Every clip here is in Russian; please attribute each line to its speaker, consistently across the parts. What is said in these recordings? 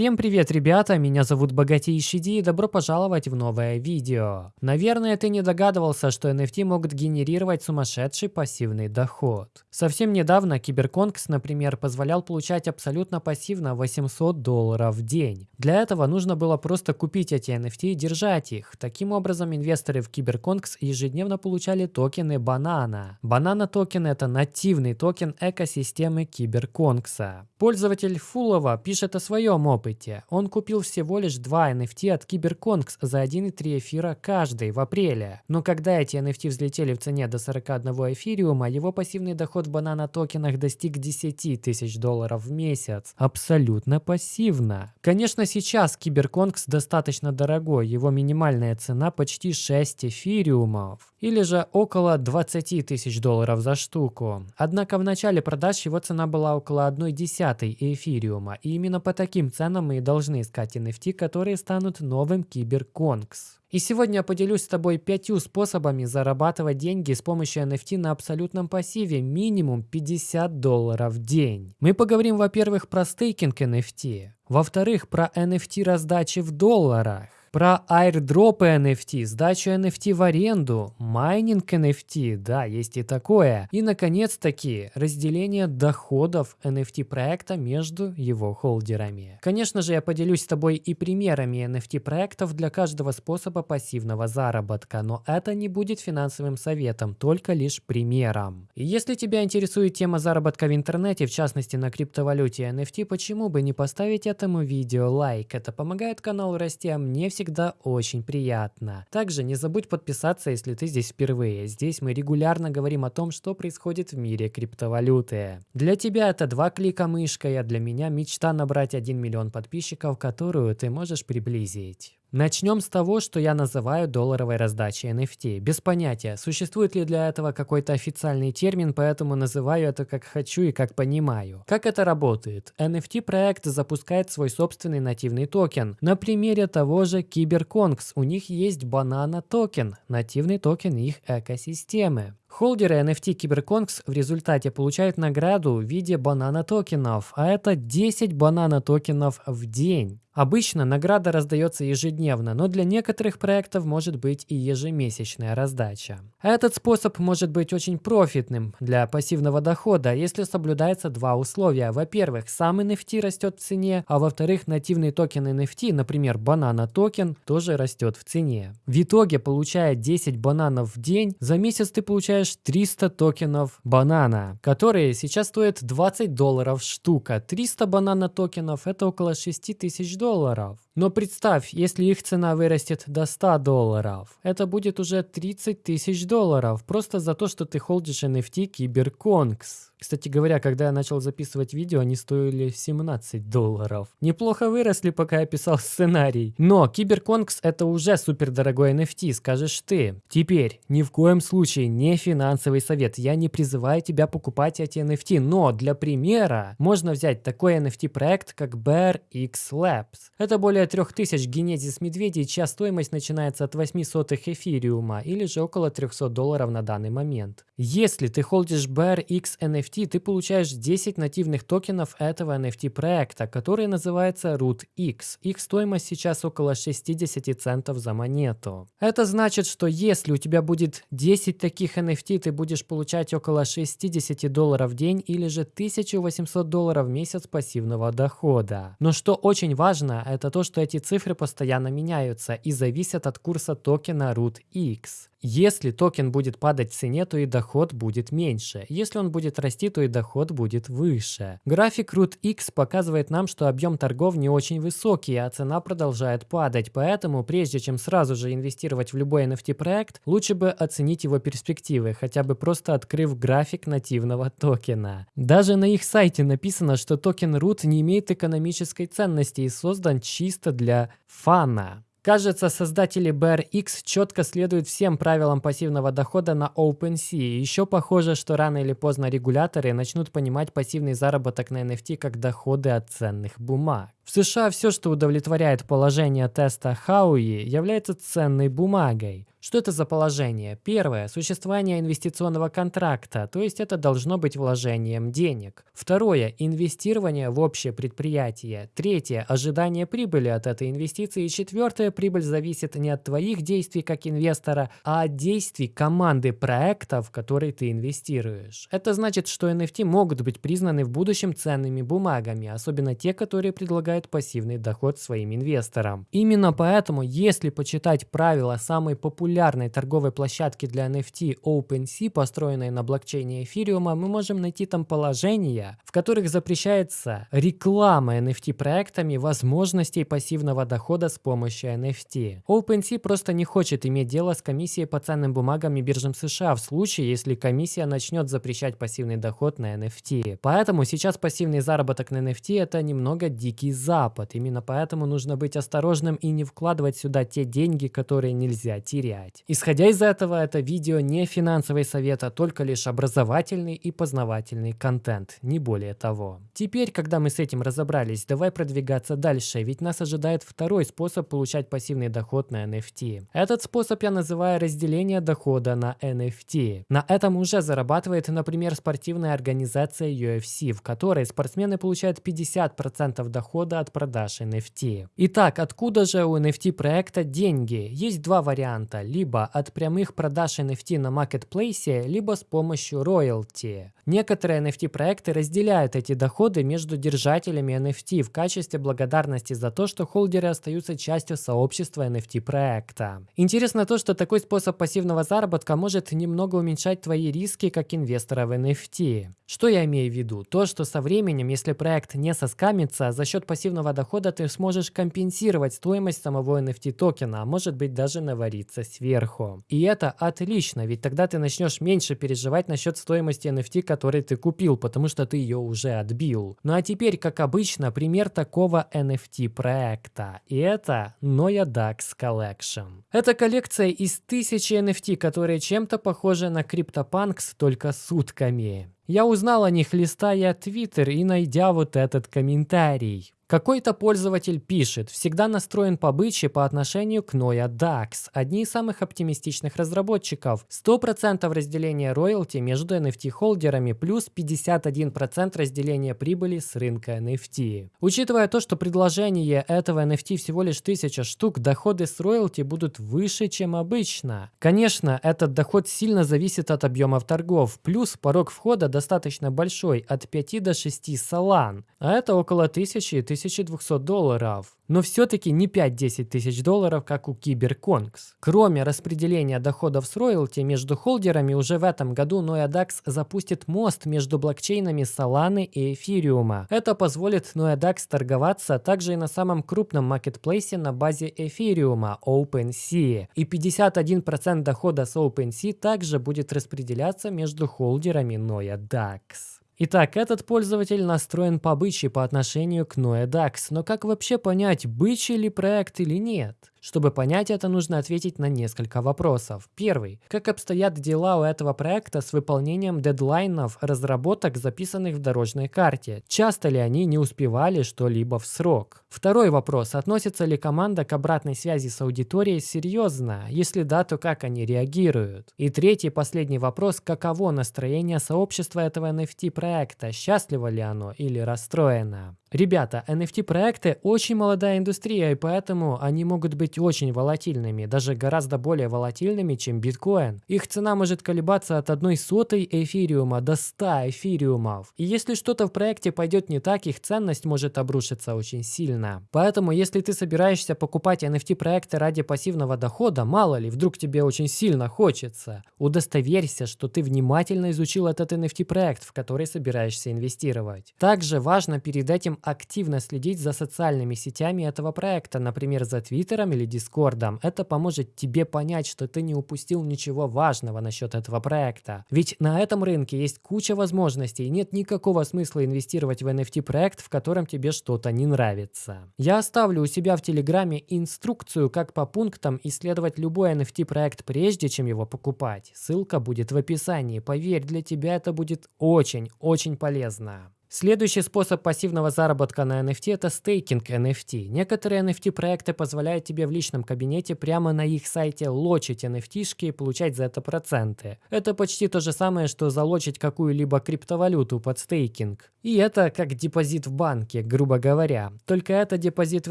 Speaker 1: Всем привет, ребята! Меня зовут Богатейший Ди и добро пожаловать в новое видео. Наверное, ты не догадывался, что NFT могут генерировать сумасшедший пассивный доход. Совсем недавно CyberKongs, например, позволял получать абсолютно пассивно 800 долларов в день. Для этого нужно было просто купить эти NFT и держать их. Таким образом, инвесторы в CyberKongs ежедневно получали токены banana. Banana токен это нативный токен экосистемы CyberKongs а. Пользователь Фулова пишет о своем опыте. Он купил всего лишь два NFT от Киберконкс за 1,3 эфира каждый в апреле. Но когда эти NFT взлетели в цене до 41 эфириума, его пассивный доход в банана токенах достиг 10 тысяч долларов в месяц. Абсолютно пассивно. Конечно, сейчас Киберконкс достаточно дорогой, его минимальная цена почти 6 эфириумов. Или же около 20 тысяч долларов за штуку. Однако в начале продаж его цена была около 1 десятой эфириума, и именно по таким ценам мы и должны искать NFT, которые станут новым Киберконкс. И сегодня я поделюсь с тобой пятью способами зарабатывать деньги с помощью NFT на абсолютном пассиве минимум 50 долларов в день. Мы поговорим, во-первых, про стейкинг NFT, во-вторых, про NFT раздачи в долларах, про airdrop ы NFT, сдачу NFT в аренду, майнинг NFT, да, есть и такое. И, наконец-таки, разделение доходов NFT проекта между его холдерами. Конечно же, я поделюсь с тобой и примерами NFT проектов для каждого способа пассивного заработка, но это не будет финансовым советом, только лишь примером. И если тебя интересует тема заработка в интернете, в частности на криптовалюте NFT, почему бы не поставить этому видео лайк? Это помогает каналу расти, а мне всегда всегда очень приятно. Также не забудь подписаться, если ты здесь впервые. Здесь мы регулярно говорим о том, что происходит в мире криптовалюты. Для тебя это два клика мышкой, а для меня мечта набрать 1 миллион подписчиков, которую ты можешь приблизить. Начнем с того, что я называю долларовой раздачей NFT. Без понятия, существует ли для этого какой-то официальный термин, поэтому называю это как хочу и как понимаю. Как это работает? NFT-проект запускает свой собственный нативный токен. На примере того же CyberKongs у них есть banana токен, нативный токен их экосистемы. Холдеры NFT CyberKongs в результате получают награду в виде banana токенов, а это 10 banana токенов в день. Обычно награда раздается ежедневно, но для некоторых проектов может быть и ежемесячная раздача. Этот способ может быть очень профитным для пассивного дохода, если соблюдается два условия. Во-первых, сам NFT растет в цене, а во-вторых, нативный токен NFT, например, banana токен, тоже растет в цене. В итоге, получая 10 бананов в день, за месяц ты получаешь 300 токенов banana, которые сейчас стоят 20 долларов штука. 300 banana токенов это около 6000 долларов долларов. Но представь, если их цена вырастет до 100 долларов, это будет уже 30 тысяч долларов, просто за то, что ты холдишь NFT CyberKongs. Кстати говоря, когда я начал записывать видео, они стоили 17 долларов. Неплохо выросли, пока я писал сценарий. Но Киберконкс это уже супер дорогой NFT, скажешь ты. Теперь, ни в коем случае не финансовый совет. Я не призываю тебя покупать эти NFT, но для примера можно взять такой NFT проект, как Bear X Labs. Это более 3000 генезис медведей, чья стоимость начинается от 8 сотых эфириума или же около 300 долларов на данный момент. Если ты холдишь Bear X NFT, ты получаешь 10 нативных токенов этого NFT проекта, который называется Root X. Их стоимость сейчас около 60 центов за монету. Это значит, что если у тебя будет 10 таких NFT, ты будешь получать около 60 долларов в день или же 1800 долларов в месяц пассивного дохода. Но что очень важно, это то, что эти цифры постоянно меняются и зависят от курса токена Root X. Если токен будет падать в цене, то и доход будет меньше. Если он будет расти, то и доход будет выше. График RootX показывает нам, что объем торгов не очень высокий, а цена продолжает падать. Поэтому, прежде чем сразу же инвестировать в любой NFT проект, лучше бы оценить его перспективы, хотя бы просто открыв график нативного токена. Даже на их сайте написано, что токен Root не имеет экономической ценности и создан чисто для фана. Кажется, создатели BRX четко следуют всем правилам пассивного дохода на OpenSea. Еще похоже, что рано или поздно регуляторы начнут понимать пассивный заработок на NFT как доходы от ценных бумаг. В США все, что удовлетворяет положение теста Хауи, является ценной бумагой. Что это за положение? Первое – существование инвестиционного контракта, то есть это должно быть вложением денег. Второе – инвестирование в общее предприятие. Третье – ожидание прибыли от этой инвестиции. Четвертое – прибыль зависит не от твоих действий как инвестора, а от действий команды проекта, в который ты инвестируешь. Это значит, что NFT могут быть признаны в будущем ценными бумагами, особенно те, которые предлагают пассивный доход своим инвесторам. Именно поэтому, если почитать правила самой популярной торговой площадки для NFT OpenSea, построенной на блокчейне эфириума, мы можем найти там положения, в которых запрещается реклама NFT проектами возможностей пассивного дохода с помощью NFT. OpenSea просто не хочет иметь дело с комиссией по ценным бумагам и биржам США в случае, если комиссия начнет запрещать пассивный доход на NFT. Поэтому сейчас пассивный заработок на NFT это немного дикий запад. Именно поэтому нужно быть осторожным и не вкладывать сюда те деньги, которые нельзя терять. Исходя из этого, это видео не финансовый совет, а только лишь образовательный и познавательный контент, не более того. Теперь, когда мы с этим разобрались, давай продвигаться дальше, ведь нас ожидает второй способ получать пассивный доход на NFT. Этот способ я называю разделение дохода на NFT. На этом уже зарабатывает, например, спортивная организация UFC, в которой спортсмены получают 50% дохода от продаж NFT. Итак, откуда же у NFT проекта деньги? Есть два варианта либо от прямых продаж NFT на маркетплейсе, либо с помощью роялти. Некоторые NFT-проекты разделяют эти доходы между держателями NFT в качестве благодарности за то, что холдеры остаются частью сообщества NFT-проекта. Интересно то, что такой способ пассивного заработка может немного уменьшать твои риски как инвестора в NFT. Что я имею в виду? То, что со временем, если проект не соскамится, за счет пассивного дохода ты сможешь компенсировать стоимость самого NFT токена, а может быть даже навариться сверху. И это отлично, ведь тогда ты начнешь меньше переживать насчет стоимости NFT, который ты купил, потому что ты ее уже отбил. Ну а теперь, как обычно, пример такого NFT проекта. И это Noia Dax Collection. Это коллекция из тысячи NFT, которые чем-то похожи на CryptoPunks, только с утками. Я узнал о них, листая Twitter и найдя вот этот комментарий. Какой-то пользователь пишет, всегда настроен по бычьи по отношению к Noia DAX, одни из самых оптимистичных разработчиков. 100% разделения роялти между NFT-холдерами плюс 51% разделения прибыли с рынка NFT. Учитывая то, что предложение этого NFT всего лишь 1000 штук, доходы с роялти будут выше, чем обычно. Конечно, этот доход сильно зависит от объемов торгов, плюс порог входа достаточно большой, от 5 до 6 салан, а это около 1000 и 1000 1200 долларов. Но все-таки не 5-10 тысяч долларов, как у Киберконгс. Кроме распределения доходов с роялти между холдерами, уже в этом году NoyaDAX запустит мост между блокчейнами Solana и Эфириума. Это позволит NoyaDAX торговаться также и на самом крупном маркетплейсе на базе Эфириума OpenSea. И 51% дохода с OpenSea также будет распределяться между холдерами NoyaDAX. Итак, этот пользователь настроен по бычьи по отношению к NoeDAX, но как вообще понять, бычий ли проект или нет? Чтобы понять это, нужно ответить на несколько вопросов. Первый. Как обстоят дела у этого проекта с выполнением дедлайнов разработок, записанных в дорожной карте? Часто ли они не успевали что-либо в срок? Второй вопрос. Относится ли команда к обратной связи с аудиторией серьезно? Если да, то как они реагируют? И третий, последний вопрос. Каково настроение сообщества этого NFT-проекта? Счастливо ли оно или расстроено? Ребята, NFT-проекты очень молодая индустрия, и поэтому они могут быть очень волатильными, даже гораздо более волатильными, чем биткоин. Их цена может колебаться от одной сотой эфириума до 100 эфириумов. И если что-то в проекте пойдет не так, их ценность может обрушиться очень сильно. Поэтому, если ты собираешься покупать NFT-проекты ради пассивного дохода, мало ли, вдруг тебе очень сильно хочется, удостоверься, что ты внимательно изучил этот NFT-проект, в который собираешься инвестировать. Также важно перед этим активно следить за социальными сетями этого проекта, например, за Твиттером или Дискордом. Это поможет тебе понять, что ты не упустил ничего важного насчет этого проекта. Ведь на этом рынке есть куча возможностей, и нет никакого смысла инвестировать в NFT-проект, в котором тебе что-то не нравится. Я оставлю у себя в Телеграме инструкцию, как по пунктам исследовать любой NFT-проект прежде, чем его покупать. Ссылка будет в описании. Поверь, для тебя это будет очень-очень полезно. Следующий способ пассивного заработка на NFT – это стейкинг NFT. Некоторые NFT-проекты позволяют тебе в личном кабинете прямо на их сайте лочить NFT-шки и получать за это проценты. Это почти то же самое, что залочить какую-либо криптовалюту под стейкинг. И это как депозит в банке, грубо говоря. Только это депозит в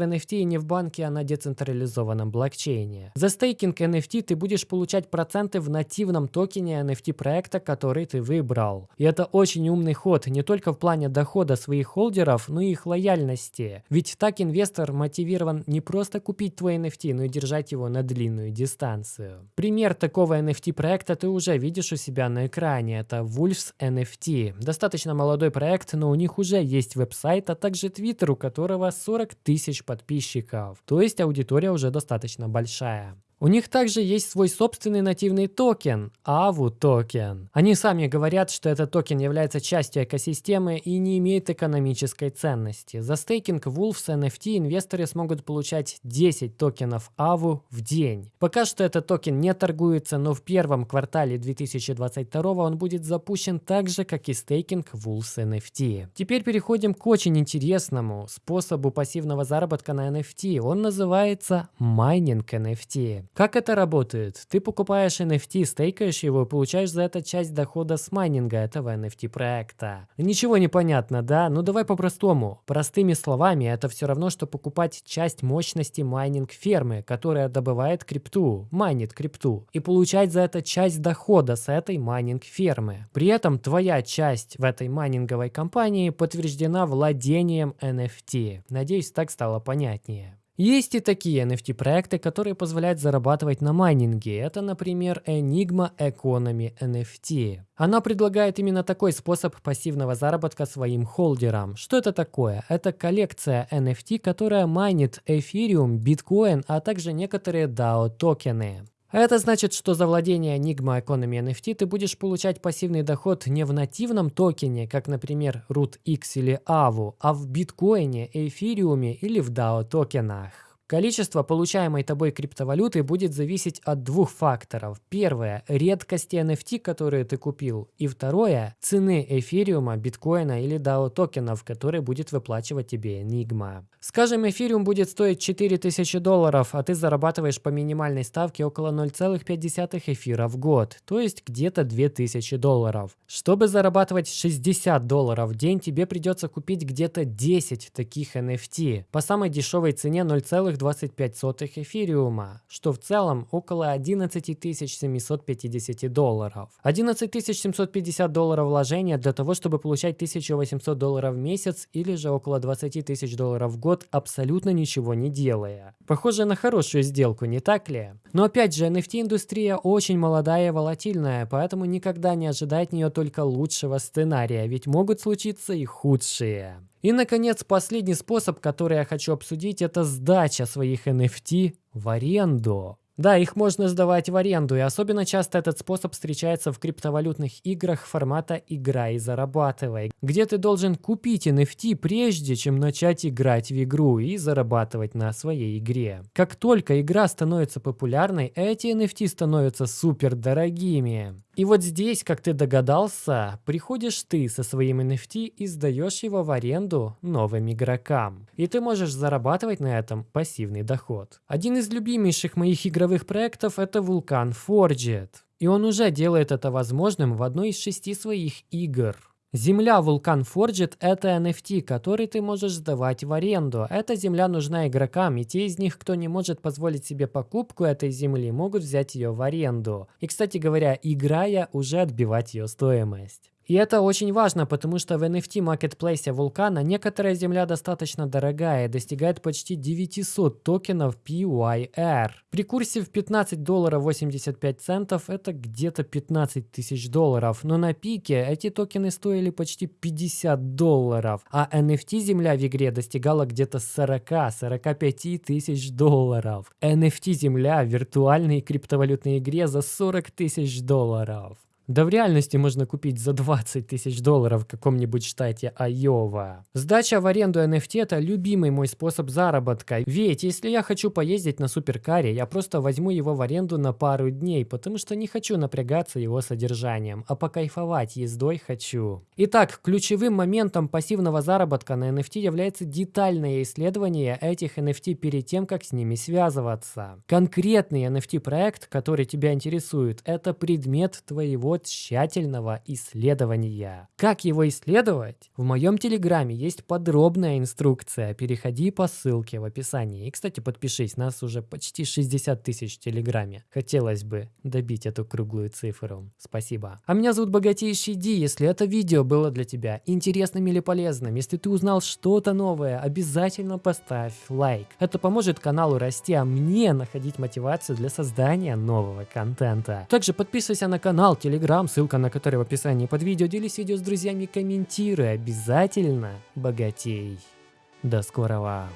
Speaker 1: NFT и не в банке, а на децентрализованном блокчейне. За стейкинг NFT ты будешь получать проценты в нативном токене NFT проекта, который ты выбрал. И это очень умный ход не только в плане дохода своих холдеров, но и их лояльности. Ведь так инвестор мотивирован не просто купить твой NFT, но и держать его на длинную дистанцию. Пример такого NFT проекта ты уже видишь у себя на экране. Это Wolves NFT. Достаточно молодой проект, но у них уже есть веб-сайт, а также твиттер, у которого 40 тысяч подписчиков. То есть аудитория уже достаточно большая. У них также есть свой собственный нативный токен – AVU токен. Они сами говорят, что этот токен является частью экосистемы и не имеет экономической ценности. За стейкинг Wolves NFT инвесторы смогут получать 10 токенов AVU в день. Пока что этот токен не торгуется, но в первом квартале 2022 он будет запущен так же, как и стейкинг Wolves NFT. Теперь переходим к очень интересному способу пассивного заработка на NFT. Он называется майнинг NFT. Как это работает? Ты покупаешь NFT, стейкаешь его и получаешь за это часть дохода с майнинга этого NFT проекта. Ничего не понятно, да? Ну давай по-простому. Простыми словами, это все равно, что покупать часть мощности майнинг фермы, которая добывает крипту, майнит крипту, и получать за это часть дохода с этой майнинг фермы. При этом твоя часть в этой майнинговой компании подтверждена владением NFT. Надеюсь, так стало понятнее. Есть и такие NFT-проекты, которые позволяют зарабатывать на майнинге. Это, например, Enigma Economy NFT. Она предлагает именно такой способ пассивного заработка своим холдерам. Что это такое? Это коллекция NFT, которая майнит эфириум, биткоин, а также некоторые DAO токены. Это значит, что за владение Enigma Economy NFT ты будешь получать пассивный доход не в нативном токене, как, например, RootX или AVU, а в биткоине, эфириуме или в DAO токенах. Количество получаемой тобой криптовалюты будет зависеть от двух факторов. Первое – редкости NFT, которые ты купил. И второе – цены эфириума, биткоина или DAO токенов, которые будет выплачивать тебе Enigma. Скажем, эфириум будет стоить 4000 долларов, а ты зарабатываешь по минимальной ставке около 0,5 эфира в год, то есть где-то 2000 долларов. Чтобы зарабатывать 60 долларов в день, тебе придется купить где-то 10 таких NFT по самой дешевой цене 0,5 0,25 эфириума, что в целом около 11 750 долларов. 11 750 долларов вложения для того, чтобы получать 1800 долларов в месяц или же около 20 тысяч долларов в год, абсолютно ничего не делая. Похоже на хорошую сделку, не так ли? Но опять же, NFT-индустрия очень молодая и волатильная, поэтому никогда не ожидать от нее только лучшего сценария, ведь могут случиться и худшие. И, наконец, последний способ, который я хочу обсудить, это сдача своих NFT в аренду. Да, их можно сдавать в аренду, и особенно часто этот способ встречается в криптовалютных играх формата «игра и зарабатывай», где ты должен купить NFT прежде, чем начать играть в игру и зарабатывать на своей игре. Как только игра становится популярной, эти NFT становятся супер дорогими. И вот здесь, как ты догадался, приходишь ты со своим NFT и сдаешь его в аренду новым игрокам. И ты можешь зарабатывать на этом пассивный доход. Один из любимейших моих игровых проектов это Vulkan Forged. И он уже делает это возможным в одной из шести своих игр. Земля Вулкан Forged – это NFT, который ты можешь сдавать в аренду. Эта земля нужна игрокам, и те из них, кто не может позволить себе покупку этой земли, могут взять ее в аренду. И, кстати говоря, играя, уже отбивать ее стоимость. И это очень важно, потому что в NFT маркетплейсе Вулкана некоторая земля достаточно дорогая и достигает почти 900 токенов PYR. При курсе в 15 долларов 85 центов это где-то 15 тысяч долларов, но на пике эти токены стоили почти 50 долларов, а NFT земля в игре достигала где-то 40-45 тысяч долларов. NFT земля в виртуальной криптовалютной игре за 40 тысяч долларов. Да в реальности можно купить за 20 тысяч долларов в каком-нибудь штате Айова. Сдача в аренду NFT это любимый мой способ заработка. Ведь если я хочу поездить на суперкаре, я просто возьму его в аренду на пару дней, потому что не хочу напрягаться его содержанием, а покайфовать ездой хочу. Итак, ключевым моментом пассивного заработка на NFT является детальное исследование этих NFT перед тем, как с ними связываться. Конкретный NFT-проект, который тебя интересует, это предмет твоего тщательного исследования. Как его исследовать? В моем телеграме есть подробная инструкция. Переходи по ссылке в описании. И, кстати, подпишись, нас уже почти 60 тысяч в телеграме. Хотелось бы добить эту круглую цифру. Спасибо. А меня зовут Богатейший Ди. Если это видео было для тебя интересным или полезным, если ты узнал что-то новое, обязательно поставь лайк. Это поможет каналу расти, а мне находить мотивацию для создания нового контента. Также подписывайся на канал, телеграм, ссылка на который в описании под видео. Делись видео с друзьями, комментируй. Обязательно богатей. До скорого.